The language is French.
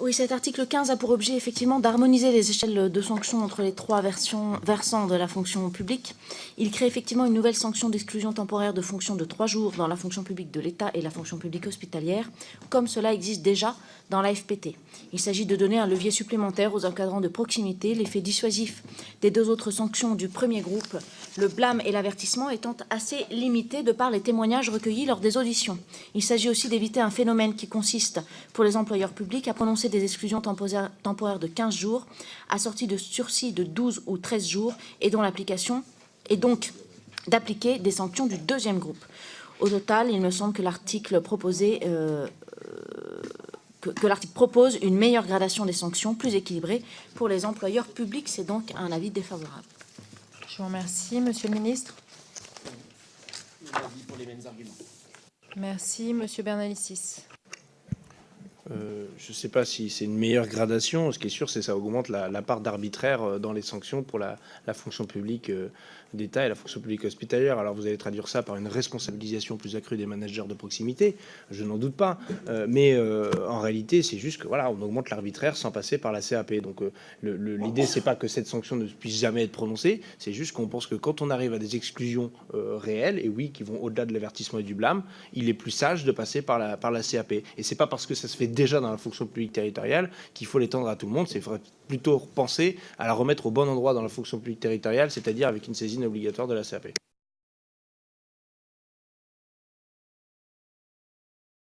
Oui, cet article 15 a pour objet effectivement d'harmoniser les échelles de sanctions entre les trois versants de la fonction publique. Il crée effectivement une nouvelle sanction d'exclusion temporaire de fonction de trois jours dans la fonction publique de l'État et la fonction publique hospitalière, comme cela existe déjà dans la FPT. Il s'agit de donner un levier supplémentaire aux encadrants de proximité, l'effet dissuasif des deux autres sanctions du premier groupe, le blâme et l'avertissement étant assez limité de par les témoignages recueillis lors des auditions. Il s'agit aussi d'éviter un phénomène qui consiste, pour les employeurs publics, à prononcer des exclusions temporaires de 15 jours, assorties de sursis de 12 ou 13 jours, et dont l'application est donc d'appliquer des sanctions du deuxième groupe. Au total, il me semble que l'article proposé euh, que, que l'article propose une meilleure gradation des sanctions, plus équilibrée pour les employeurs publics. C'est donc un avis défavorable. Je vous remercie. Monsieur le ministre pour les mêmes arguments. Merci. Monsieur Bernalicis. Euh, je ne sais pas si c'est une meilleure gradation. Ce qui est sûr, c'est que ça augmente la, part d'arbitraire euh, dans les sanctions pour la, fonction publique euh, d'État et la fonction publique hospitalière. Alors vous allez traduire ça par une responsabilisation plus accrue des managers de proximité, je n'en doute pas. Mais en réalité, c'est juste que voilà, on augmente l'arbitraire sans passer par la CAP. Donc l'idée, c'est pas que cette sanction ne puisse jamais être prononcée, c'est juste qu'on pense que quand on arrive à des exclusions réelles, et oui, qui vont au-delà de l'avertissement et du blâme, il est plus sage de passer par la, par la CAP. Et c'est pas parce que ça se fait déjà dans la fonction publique territoriale qu'il faut l'étendre à tout le monde. C'est plutôt penser à la remettre au bon endroit dans la fonction publique territoriale, c'est-à-dire avec une saisine obligatoire de la CAP.